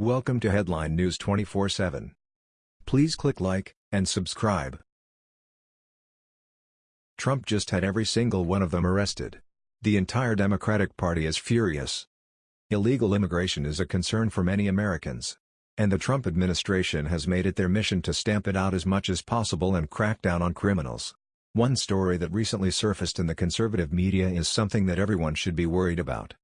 Welcome to Headline News 24/7. Please click like and subscribe. Trump just had every single one of them arrested. The entire Democratic Party is furious. Illegal immigration is a concern for many Americans. And the Trump administration has made it their mission to stamp it out as much as possible and crack down on criminals. One story that recently surfaced in the conservative media is something that everyone should be worried about.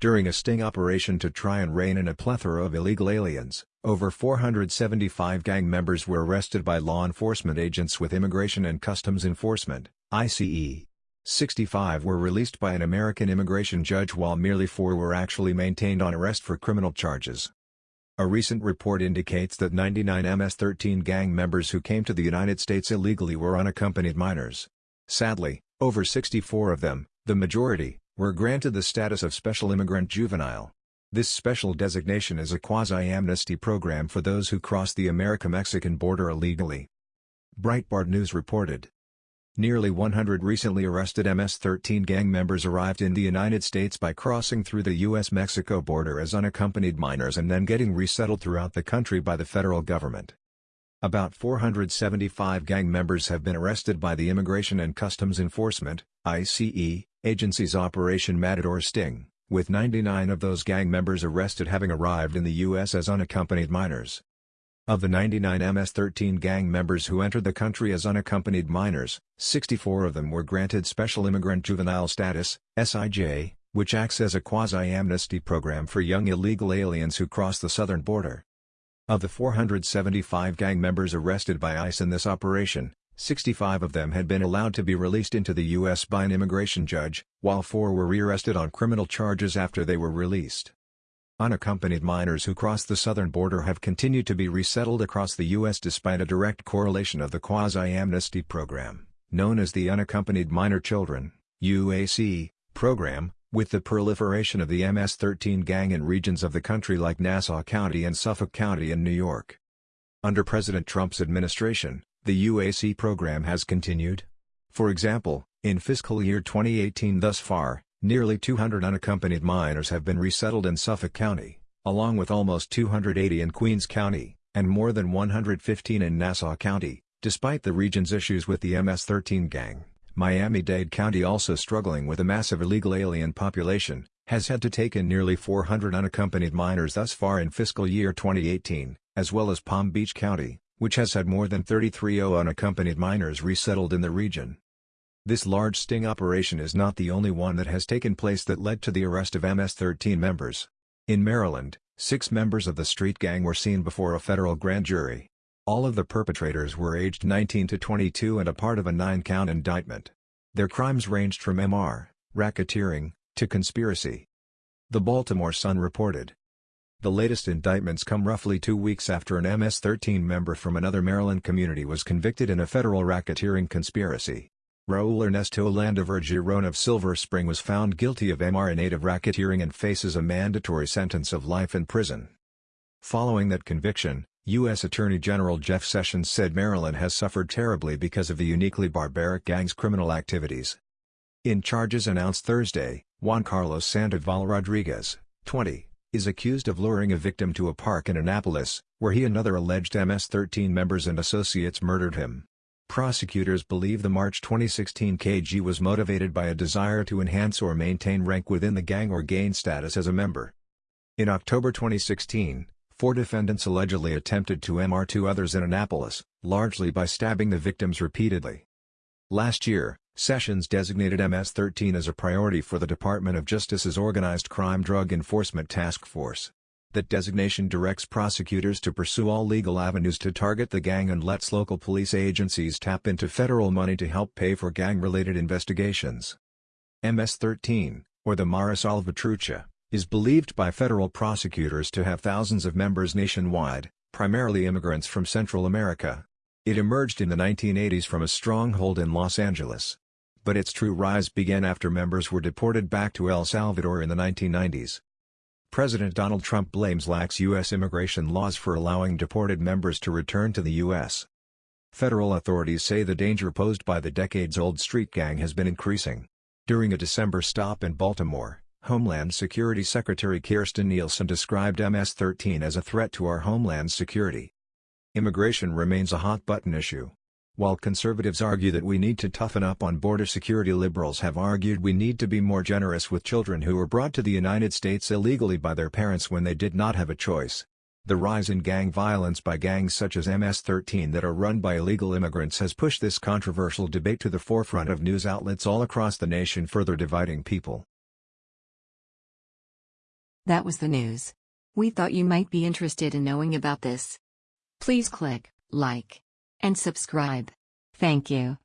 During a sting operation to try and rein in a plethora of illegal aliens, over 475 gang members were arrested by law enforcement agents with Immigration and Customs Enforcement ICE. 65 were released by an American immigration judge while merely four were actually maintained on arrest for criminal charges. A recent report indicates that 99 MS-13 gang members who came to the United States illegally were unaccompanied minors. Sadly, over 64 of them, the majority, were granted the status of Special Immigrant Juvenile. This special designation is a quasi-amnesty program for those who cross the America-Mexican border illegally. Breitbart News reported. Nearly 100 recently arrested MS-13 gang members arrived in the United States by crossing through the U.S.-Mexico border as unaccompanied minors and then getting resettled throughout the country by the federal government. About 475 gang members have been arrested by the Immigration and Customs Enforcement ICE, agency's Operation Matador Sting, with 99 of those gang members arrested having arrived in the U.S. as unaccompanied minors. Of the 99 MS-13 gang members who entered the country as unaccompanied minors, 64 of them were granted Special Immigrant Juvenile Status SIJ, which acts as a quasi-amnesty program for young illegal aliens who cross the southern border. Of the 475 gang members arrested by ICE in this operation, 65 of them had been allowed to be released into the U.S. by an immigration judge, while four were rearrested on criminal charges after they were released. Unaccompanied minors who crossed the southern border have continued to be resettled across the U.S. despite a direct correlation of the quasi-amnesty program, known as the Unaccompanied Minor Children UAC, program, with the proliferation of the MS-13 gang in regions of the country like Nassau County and Suffolk County in New York. Under President Trump's administration, the UAC program has continued. For example, in fiscal year 2018 thus far, nearly 200 unaccompanied minors have been resettled in Suffolk County, along with almost 280 in Queens County, and more than 115 in Nassau County, despite the region's issues with the MS-13 gang. Miami-Dade County also struggling with a massive illegal alien population, has had to take in nearly 400 unaccompanied minors thus far in fiscal year 2018, as well as Palm Beach County, which has had more than 33 unaccompanied minors resettled in the region. This large sting operation is not the only one that has taken place that led to the arrest of MS-13 members. In Maryland, six members of the street gang were seen before a federal grand jury. All of the perpetrators were aged 19 to 22 and a part of a nine-count indictment. Their crimes ranged from MR, racketeering, to conspiracy. The Baltimore Sun reported, the latest indictments come roughly two weeks after an MS-13 member from another Maryland community was convicted in a federal racketeering conspiracy. Raul Ernesto Landaver Giron of Silver Spring was found guilty of MR of racketeering and faces a mandatory sentence of life in prison. Following that conviction, U.S. Attorney General Jeff Sessions said Maryland has suffered terribly because of the uniquely barbaric gang's criminal activities. In charges announced Thursday, Juan Carlos Sandoval Rodriguez, 20, is accused of luring a victim to a park in Annapolis, where he and other alleged MS-13 members and associates murdered him. Prosecutors believe the March 2016 KG was motivated by a desire to enhance or maintain rank within the gang or gain status as a member. In October 2016, four defendants allegedly attempted to MR two others in Annapolis, largely by stabbing the victims repeatedly. Last year, Sessions designated MS-13 as a priority for the Department of Justice's Organized Crime Drug Enforcement Task Force. That designation directs prosecutors to pursue all legal avenues to target the gang and lets local police agencies tap into federal money to help pay for gang-related investigations. MS-13, or the Mara Salvatrucha, is believed by federal prosecutors to have thousands of members nationwide, primarily immigrants from Central America. It emerged in the 1980s from a stronghold in Los Angeles but its true rise began after members were deported back to El Salvador in the 1990s. President Donald Trump blames lax U.S. immigration laws for allowing deported members to return to the U.S. Federal authorities say the danger posed by the decades-old street gang has been increasing. During a December stop in Baltimore, Homeland Security Secretary Kirstjen Nielsen described MS-13 as a threat to our homeland security. Immigration remains a hot-button issue. While conservatives argue that we need to toughen up on border security liberals have argued we need to be more generous with children who were brought to the United States illegally by their parents when they did not have a choice. The rise in gang violence by gangs such as MS-13 that are run by illegal immigrants has pushed this controversial debate to the forefront of news outlets all across the nation further dividing people. That was the news. We thought you might be interested in knowing about this. Please click like and subscribe. Thank you.